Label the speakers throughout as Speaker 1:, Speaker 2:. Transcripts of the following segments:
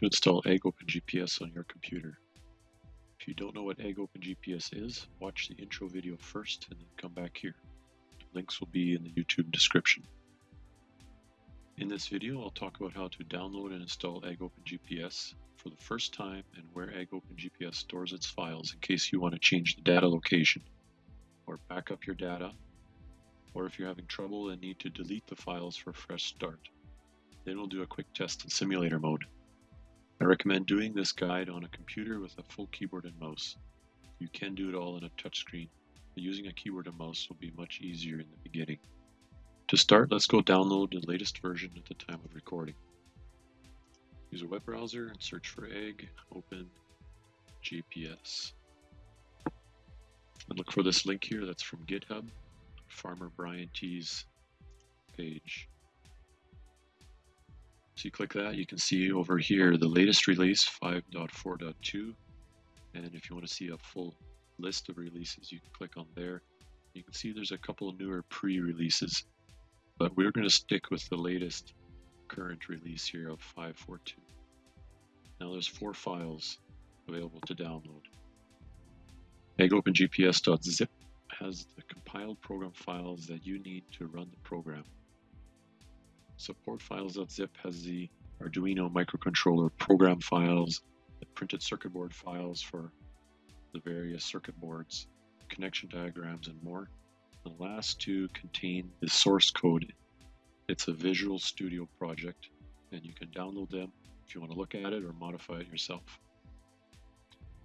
Speaker 1: to install Egg on your computer. If you don't know what Egg is, watch the intro video first and then come back here. Links will be in the YouTube description. In this video, I'll talk about how to download and install Egg for the first time and where Egg stores its files in case you want to change the data location or back up your data or if you're having trouble and need to delete the files for a fresh start. Then we'll do a quick test in simulator mode. I recommend doing this guide on a computer with a full keyboard and mouse. You can do it all on a touchscreen, but using a keyboard and mouse will be much easier in the beginning. To start, let's go download the latest version at the time of recording. Use a web browser and search for egg, open, GPS. And look for this link here that's from GitHub, Farmer Brian T's page. So you click that, you can see over here the latest release 5.4.2. And if you want to see a full list of releases, you can click on there. You can see there's a couple of newer pre-releases, but we're going to stick with the latest current release here of 5.4.2. Now there's four files available to download. AgOpenGPS.zip has the compiled program files that you need to run the program. Support files.zip has the Arduino microcontroller program files, the printed circuit board files for the various circuit boards, connection diagrams, and more. The last two contain the source code. It's a Visual Studio project, and you can download them if you want to look at it or modify it yourself.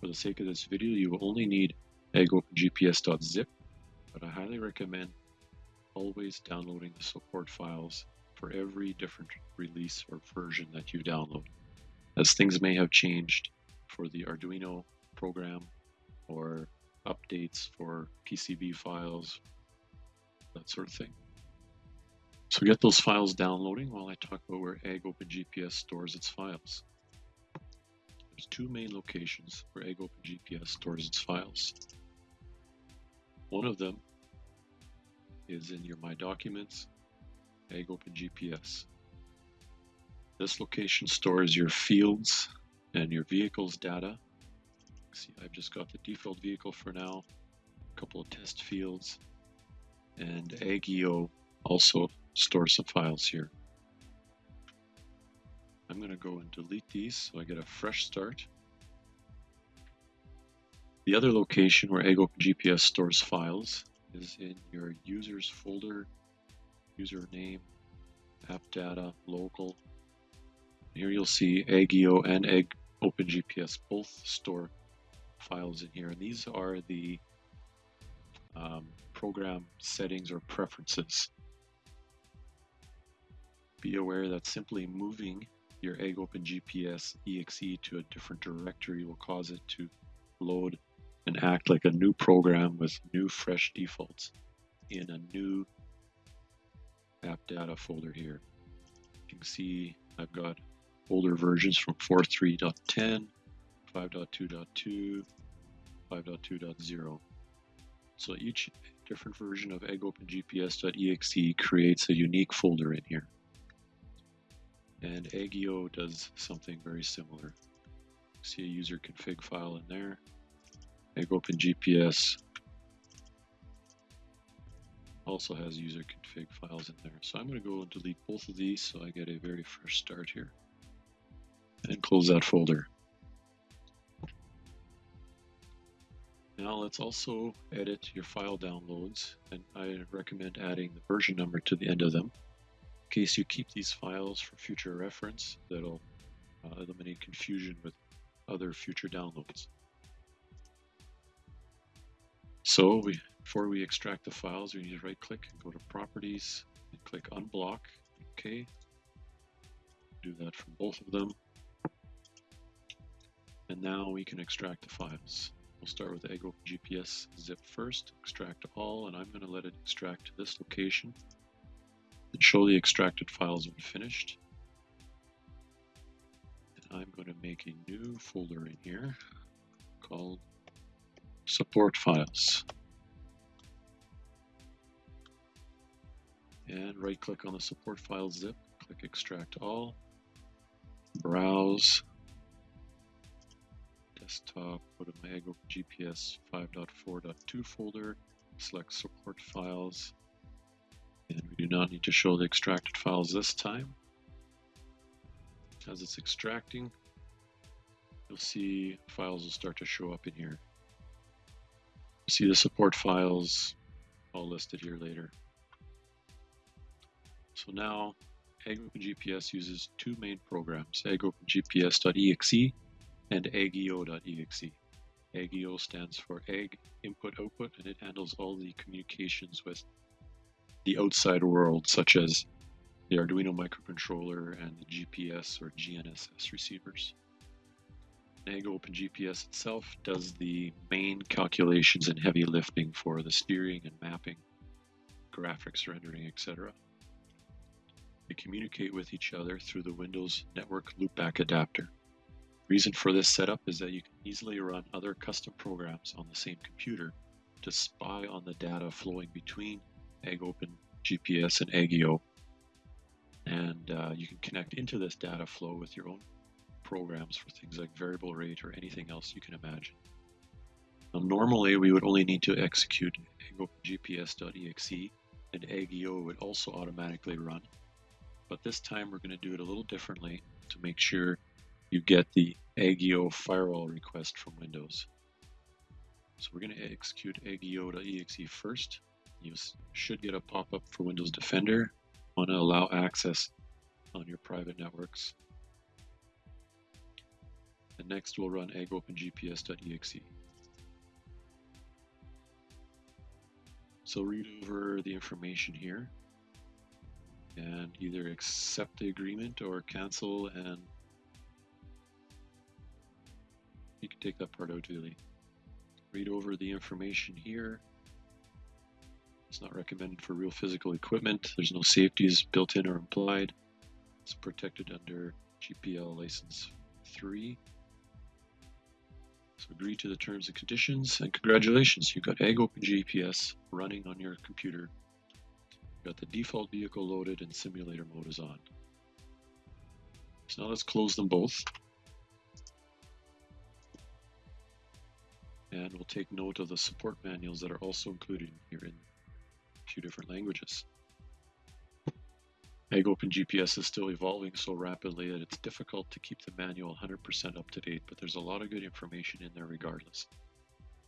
Speaker 1: For the sake of this video, you will only need AgOpenGPS.zip, but I highly recommend always downloading the support files for every different release or version that you download, as things may have changed for the Arduino program or updates for PCB files, that sort of thing. So get those files downloading while I talk about where AgOpenGPS stores its files. There's two main locations where AgOpenGPS stores its files. One of them is in your My Documents AgOpenGPS. This location stores your fields and your vehicle's data. See, I've just got the default vehicle for now, a couple of test fields, and AgIO also stores some files here. I'm going to go and delete these so I get a fresh start. The other location where AgOpenGPS stores files is in your users folder username, app data, local. Here you'll see AgIO and Egg OpenGPS both store files in here. And these are the um, program settings or preferences. Be aware that simply moving your AgOpenGPS exe to a different directory will cause it to load and act like a new program with new fresh defaults in a new app data folder here. You can see I've got older versions from 4.3.10, 5.2.2, 5.2.0. So each different version of AgOpenGPS.exe creates a unique folder in here. And AgIO does something very similar. See a user config file in there. AgOpenGPS also has user config files in there. So I'm going to go and delete both of these so I get a very fresh start here. And close that folder. Now let's also edit your file downloads and I recommend adding the version number to the end of them. In case you keep these files for future reference, that'll uh, eliminate confusion with other future downloads. So we before we extract the files, we need to right click and go to properties and click unblock. Okay. Do that for both of them. And now we can extract the files. We'll start with Egg GPS zip first, extract all, and I'm going to let it extract to this location and show the extracted files when finished. And I'm going to make a new folder in here called support files. And right click on the support file zip, click extract all, browse, desktop, go to my GPS 5.4.2 folder, select support files, and we do not need to show the extracted files this time. As it's extracting, you'll see files will start to show up in here. see the support files all listed here later. So now AgOpenGPS uses two main programs, AgOpenGPS.exe and AgIO.exe. AgIO stands for Ag Input Output and it handles all the communications with the outside world such as the Arduino microcontroller and the GPS or GNSS receivers. AgOpenGPS itself does the main calculations and heavy lifting for the steering and mapping, graphics rendering, etc. They communicate with each other through the Windows Network Loopback adapter. Reason for this setup is that you can easily run other custom programs on the same computer to spy on the data flowing between AgOpen GPS and AgIO. And uh, you can connect into this data flow with your own programs for things like variable rate or anything else you can imagine. Now, normally, we would only need to execute AgOpenGPS.exe and AgIO would also automatically run. But this time we're going to do it a little differently to make sure you get the AgIO firewall request from Windows. So we're going to execute agio.exe first. You should get a pop-up for Windows Defender. Want to allow access on your private networks. And next we'll run AgOpenGPS.exe. So read over the information here and either accept the agreement or cancel and you can take that part out really. Read over the information here. It's not recommended for real physical equipment. There's no safeties built in or implied. It's protected under GPL license 3. So agree to the terms and conditions and congratulations, you've got AgOpenGPS running on your computer Got the default vehicle loaded and simulator mode is on. So now let's close them both. And we'll take note of the support manuals that are also included here in a few different languages. Ag Open AgOpenGPS is still evolving so rapidly that it's difficult to keep the manual 100% up to date, but there's a lot of good information in there regardless.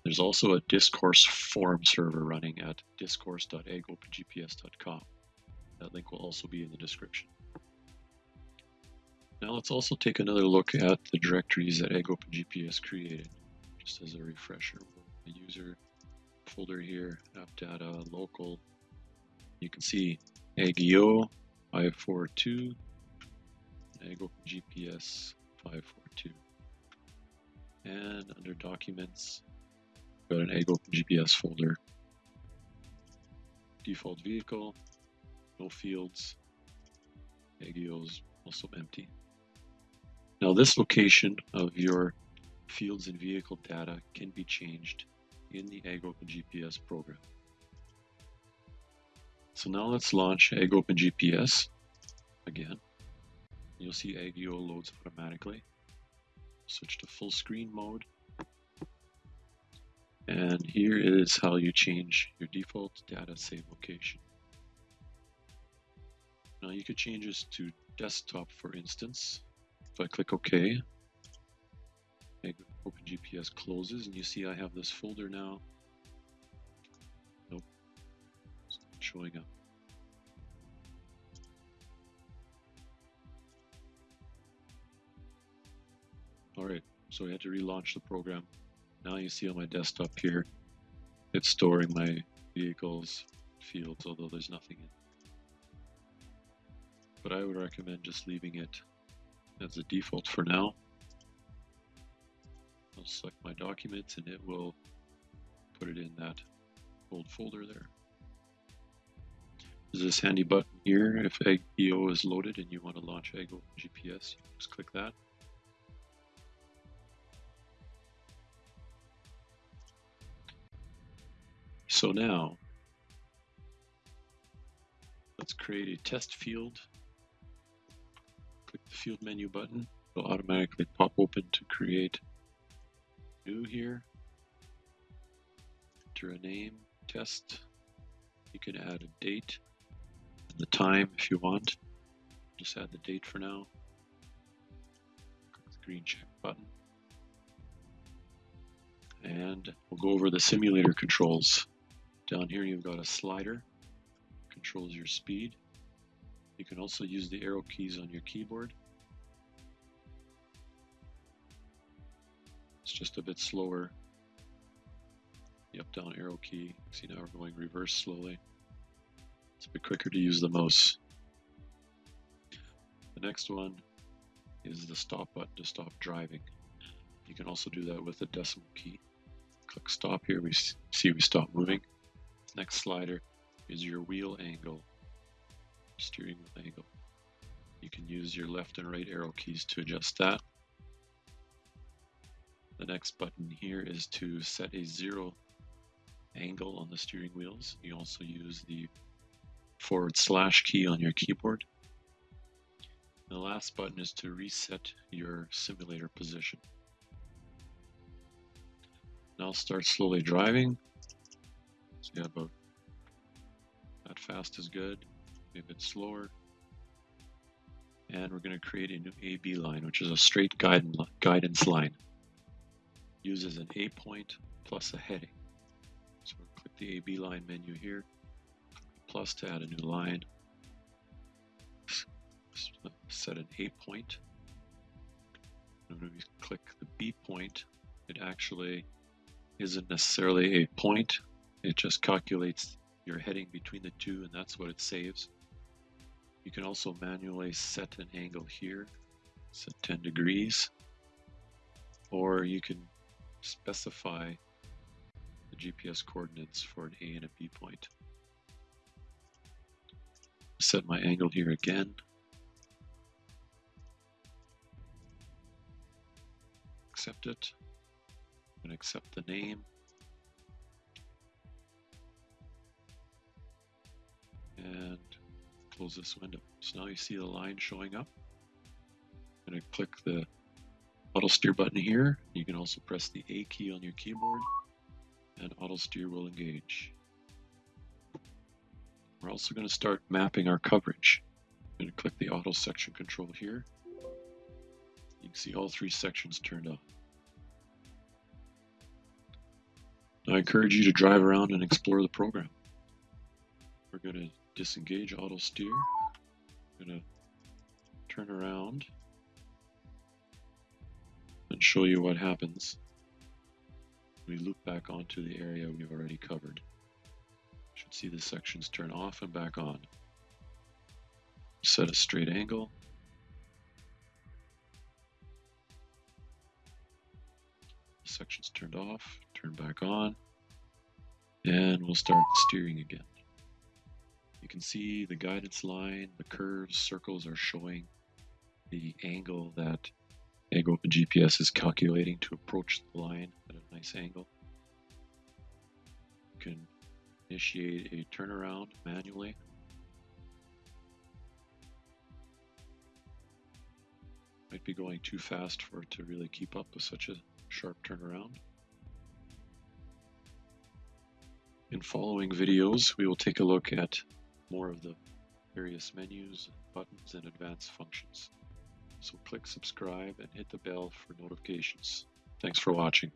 Speaker 1: There's also a discourse forum server running at discourse.agopengps.com. That link will also be in the description. Now let's also take another look at the directories that AgOpenGPS created, just as a refresher. The user folder here, app data, local. You can see AgIO 542, AgOpenGPS 542. And under documents, got an Egg GPS folder. Default vehicle, no fields. AgIO's also empty. Now this location of your fields and vehicle data can be changed in the AgOpenGPS program. So now let's launch AgOpenGPS again. You'll see AgIO loads automatically. Switch to full screen mode and here is how you change your default data save location. Now you could change this to desktop for instance. If I click OK, OpenGPS closes and you see I have this folder now. Nope, it's not showing up. Alright, so I had to relaunch the program. Now you see on my desktop here, it's storing my vehicles fields, although there's nothing in. it. But I would recommend just leaving it as a default for now. I'll select my documents and it will put it in that old folder there. There's this handy button here if AgIO is loaded and you want to launch Ego GPS, just click that. So now, let's create a test field. Click the field menu button. It'll automatically pop open to create new here. Enter a name, test. You can add a date and the time if you want. Just add the date for now. Click the green check button. And we'll go over the simulator controls. Down here you've got a slider, controls your speed. You can also use the arrow keys on your keyboard. It's just a bit slower. The up down arrow key. See now we're going reverse slowly. It's a bit quicker to use the mouse. The next one is the stop button to stop driving. You can also do that with the decimal key. Click stop here, we see we stop moving. Next slider is your wheel angle, steering wheel angle. You can use your left and right arrow keys to adjust that. The next button here is to set a zero angle on the steering wheels. You also use the forward slash key on your keyboard. The last button is to reset your simulator position. Now start slowly driving. So yeah, about that fast is good, maybe a bit slower. And we're going to create a new AB line, which is a straight guidance line. Uses an A point plus a heading. So we'll click the AB line menu here, plus to add a new line set an A point. And when we click the B point, it actually isn't necessarily a point. It just calculates your heading between the two and that's what it saves. You can also manually set an angle here, set 10 degrees, or you can specify the GPS coordinates for an A and a B point. Set my angle here again. accept it. To accept the name. And close this window. So now you see the line showing up. I'm going to click the auto steer button here. You can also press the A key on your keyboard and auto steer will engage. We're also going to start mapping our coverage. I'm going to click the auto section control here. You can see all three sections turned on. I encourage you to drive around and explore the program. We're going to disengage auto steer. Going to turn around and show you what happens. We loop back onto the area we've already covered. You should see the sections turn off and back on. Set a straight angle. section's turned off, turn back on, and we'll start steering again. You can see the guidance line, the curves, circles are showing the angle that Open GPS is calculating to approach the line at a nice angle. You can initiate a turnaround manually. Might be going too fast for it to really keep up with such a sharp turnaround. In following videos, we will take a look at more of the various menus, buttons, and advanced functions. So click subscribe and hit the bell for notifications. Thanks for watching.